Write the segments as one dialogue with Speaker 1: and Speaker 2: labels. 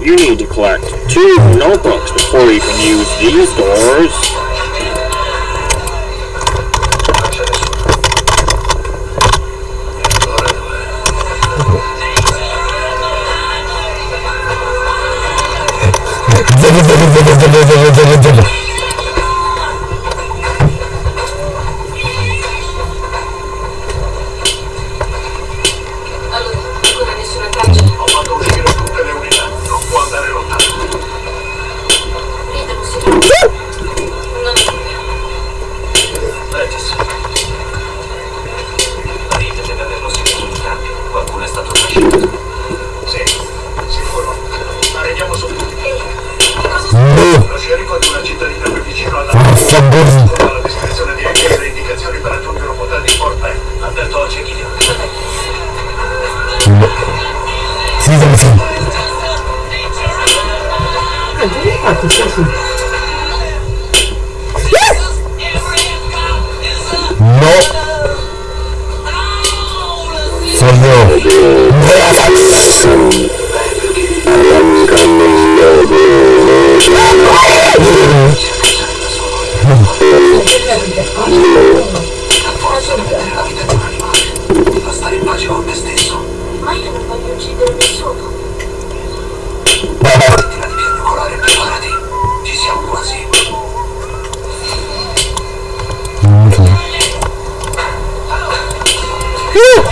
Speaker 1: You need to collect two notebooks before you can use these doors.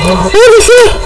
Speaker 2: Oh,
Speaker 1: oh, oh,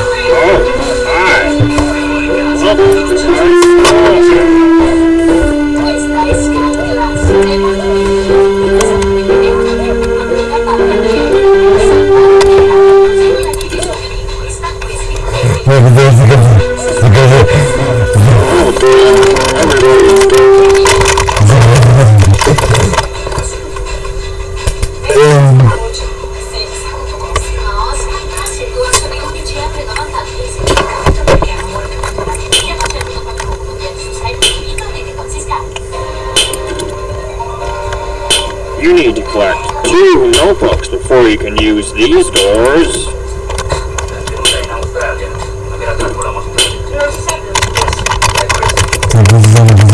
Speaker 1: за глаза, за глаза.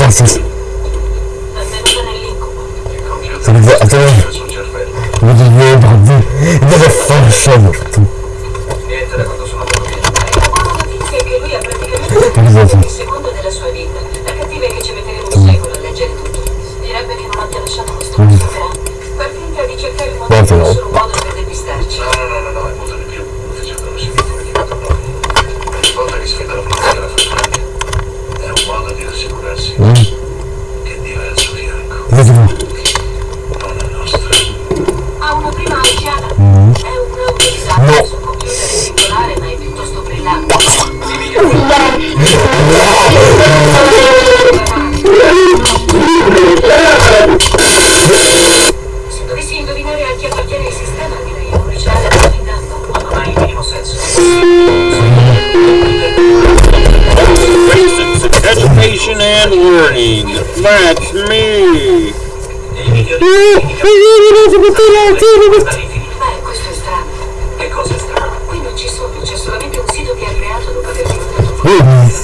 Speaker 1: exercise vedrò. Ha
Speaker 3: una
Speaker 4: prima alciata. Mm.
Speaker 3: È
Speaker 1: un
Speaker 4: utilizzato no.
Speaker 1: su computer regolare, ma è piuttosto brillante. Se dovessi indovinare a chi appartiene sistema, direi un ricevere intanto
Speaker 3: non ha mai il minimo senso.
Speaker 5: Education and learning. That's me!
Speaker 3: No!
Speaker 1: Beh, questo è strano.
Speaker 3: Che cosa strana?
Speaker 1: Qui non ci sono, c'è solamente un sito che ha creato dopo aver diventato...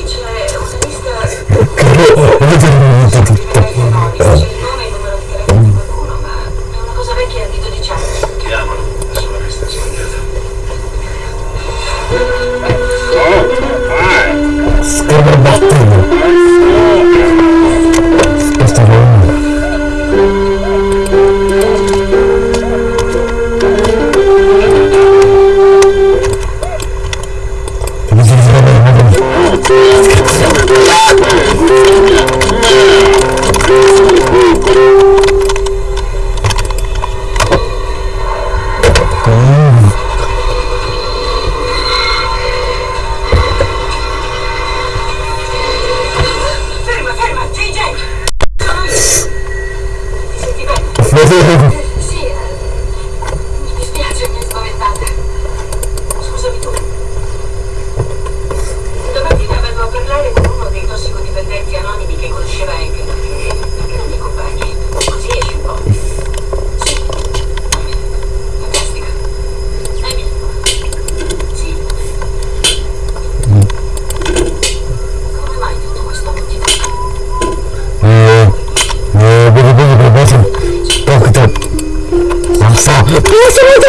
Speaker 1: Valeu!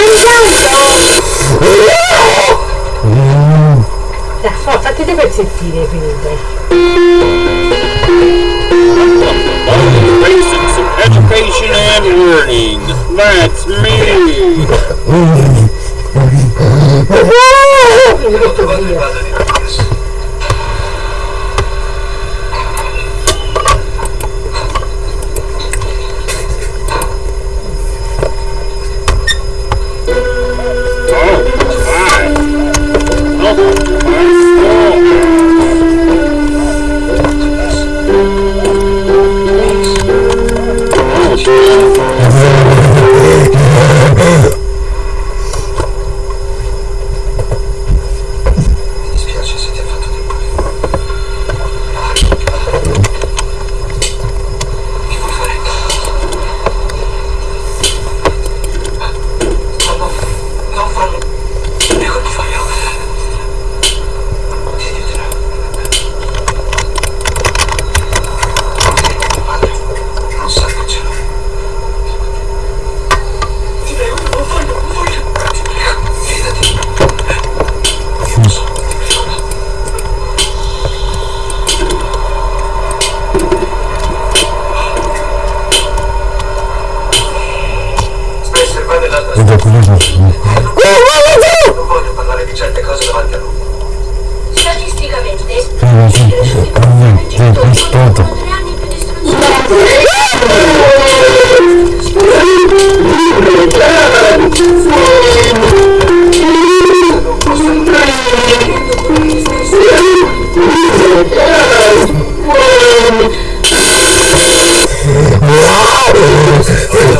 Speaker 1: mangiato! Dai, so, fatti dei sentire
Speaker 5: e finite. Basics of education and learning. That's me!
Speaker 1: Tutto via.
Speaker 4: Jesus. Vabbè, comunque. Voglio parlare di certe cose davanti a lui.
Speaker 6: Statisticamente,
Speaker 7: Eh,
Speaker 1: non
Speaker 3: so, aspetta. Wow!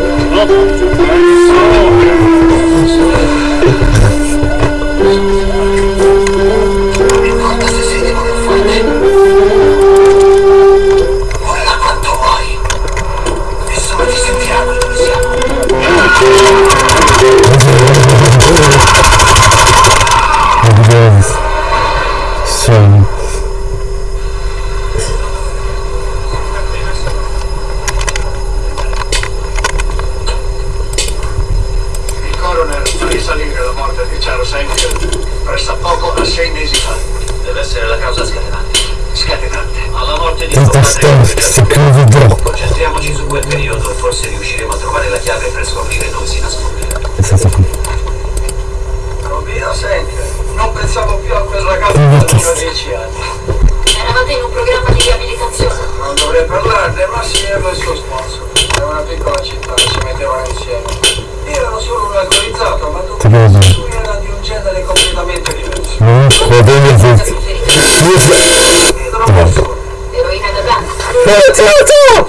Speaker 3: 어? Palermo assieme al suo sponsor. Era una piccola città, si mettevano insieme. Erano solo un alcolizzato, ma
Speaker 4: tutti tu
Speaker 3: lui erano di un genere completamente diverso.
Speaker 4: No,
Speaker 1: va
Speaker 3: bene, sì.
Speaker 1: Eroina da danza.
Speaker 3: Eh, eh, ciao!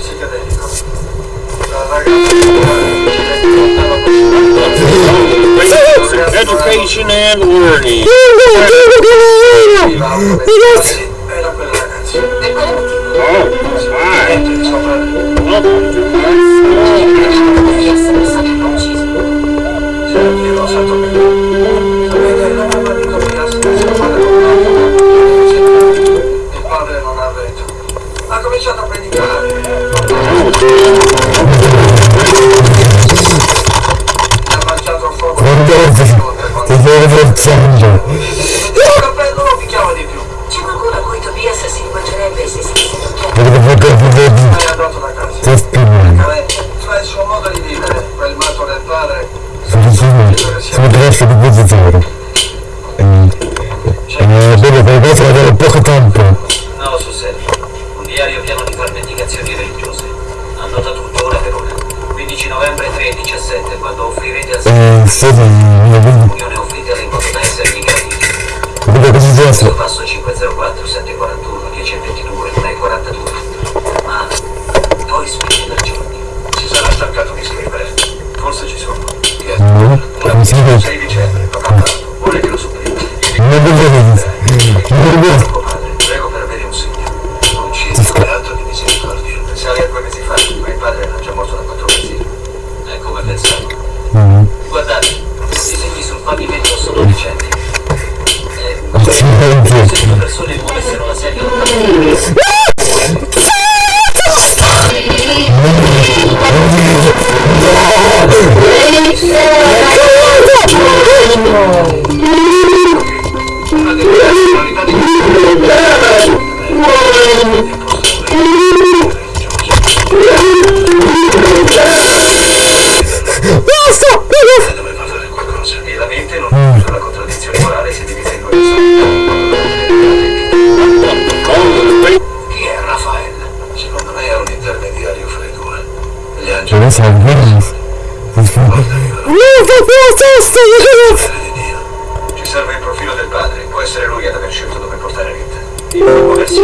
Speaker 5: Education and learning.
Speaker 3: Era quella il sede di
Speaker 1: mio
Speaker 4: video Capito cosa
Speaker 3: è
Speaker 4: questo?
Speaker 3: Passo 504 741 1022 942 Ma poi spingi da giorni. Si sarà stancato di scrivere. Forse ci sono.
Speaker 4: No, non mi sembra
Speaker 3: 6 dicembre, ho Vuole che lo supplì
Speaker 4: Non lo vedo
Speaker 3: Osserva il profilo del padre. Può essere lui ad aver scelto dove portare Rita. Il
Speaker 4: primo muoversi.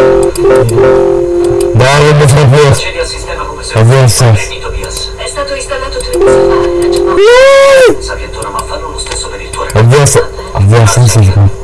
Speaker 4: Dai, mi fai.
Speaker 3: Accedi al sistema come se
Speaker 4: fosse
Speaker 3: un Tobias.
Speaker 1: È stato installato tre mesi fa.
Speaker 3: Sapientona, ma fanno lo stesso per il tuo ragazzo. Avviasa, avviasa, sì, sì.